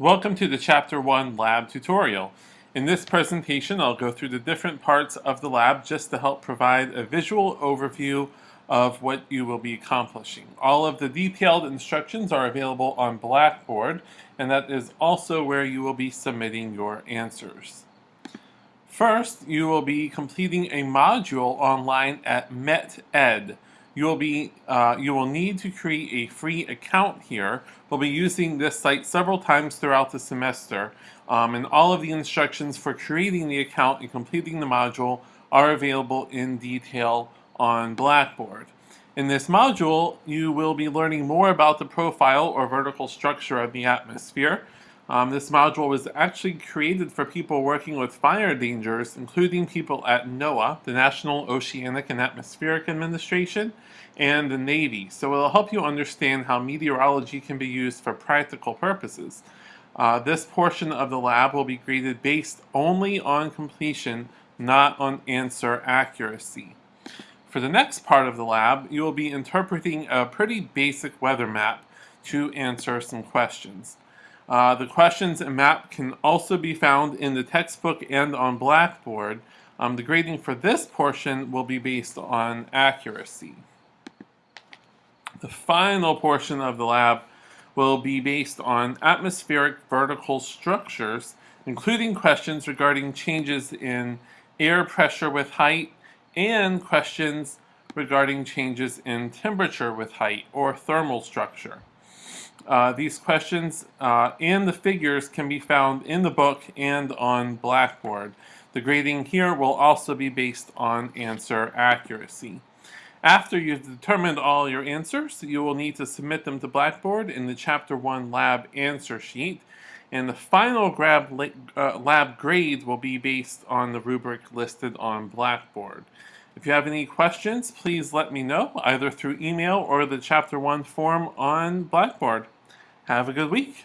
Welcome to the Chapter 1 Lab tutorial. In this presentation, I'll go through the different parts of the lab just to help provide a visual overview of what you will be accomplishing. All of the detailed instructions are available on Blackboard, and that is also where you will be submitting your answers. First, you will be completing a module online at MetEd you will be uh, you will need to create a free account here. We'll be using this site several times throughout the semester, um, and all of the instructions for creating the account and completing the module are available in detail on Blackboard. In this module, you will be learning more about the profile or vertical structure of the atmosphere. Um, this module was actually created for people working with fire dangers, including people at NOAA, the National Oceanic and Atmospheric Administration, and the Navy. So it'll help you understand how meteorology can be used for practical purposes. Uh, this portion of the lab will be graded based only on completion, not on answer accuracy. For the next part of the lab, you will be interpreting a pretty basic weather map to answer some questions. Uh, the questions and map can also be found in the textbook and on Blackboard. Um, the grading for this portion will be based on accuracy. The final portion of the lab will be based on atmospheric vertical structures, including questions regarding changes in air pressure with height and questions regarding changes in temperature with height or thermal structure. Uh, these questions uh, and the figures can be found in the book and on Blackboard. The grading here will also be based on answer accuracy. After you've determined all your answers, you will need to submit them to Blackboard in the Chapter 1 lab answer sheet. And the final uh, lab grade will be based on the rubric listed on Blackboard. If you have any questions, please let me know, either through email or the Chapter 1 form on Blackboard. Have a good week.